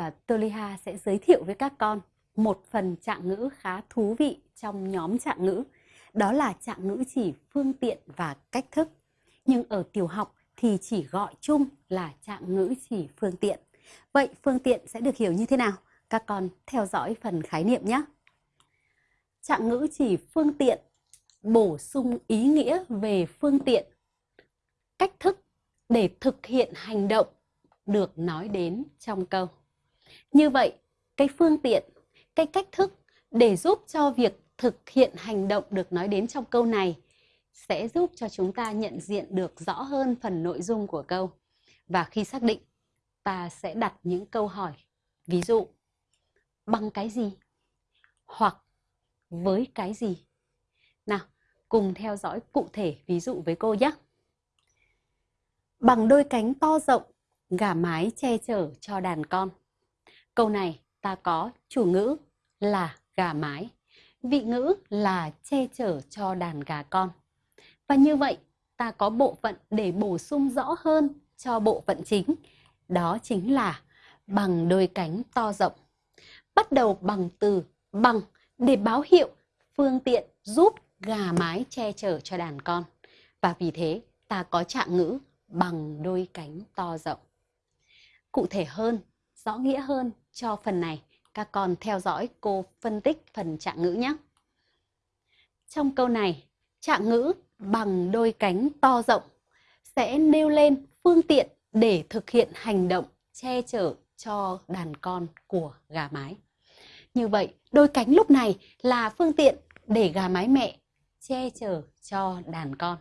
và Toliha sẽ giới thiệu với các con một phần trạng ngữ khá thú vị trong nhóm trạng ngữ. Đó là trạng ngữ chỉ phương tiện và cách thức. Nhưng ở tiểu học thì chỉ gọi chung là trạng ngữ chỉ phương tiện. Vậy phương tiện sẽ được hiểu như thế nào? Các con theo dõi phần khái niệm nhé. Trạng ngữ chỉ phương tiện bổ sung ý nghĩa về phương tiện, cách thức để thực hiện hành động được nói đến trong câu. Như vậy, cái phương tiện, cái cách thức để giúp cho việc thực hiện hành động được nói đến trong câu này sẽ giúp cho chúng ta nhận diện được rõ hơn phần nội dung của câu. Và khi xác định, ta sẽ đặt những câu hỏi. Ví dụ, bằng cái gì? Hoặc với cái gì? Nào, cùng theo dõi cụ thể ví dụ với cô nhé. Bằng đôi cánh to rộng, gà mái che chở cho đàn con. Câu này ta có chủ ngữ là gà mái, vị ngữ là che chở cho đàn gà con. Và như vậy, ta có bộ phận để bổ sung rõ hơn cho bộ phận chính. Đó chính là bằng đôi cánh to rộng. Bắt đầu bằng từ bằng để báo hiệu phương tiện giúp gà mái che chở cho đàn con. Và vì thế, ta có trạng ngữ bằng đôi cánh to rộng. Cụ thể hơn, rõ nghĩa hơn cho phần này, các con theo dõi cô phân tích phần trạng ngữ nhé. Trong câu này, trạng ngữ bằng đôi cánh to rộng sẽ nêu lên phương tiện để thực hiện hành động che chở cho đàn con của gà mái. Như vậy, đôi cánh lúc này là phương tiện để gà mái mẹ che chở cho đàn con.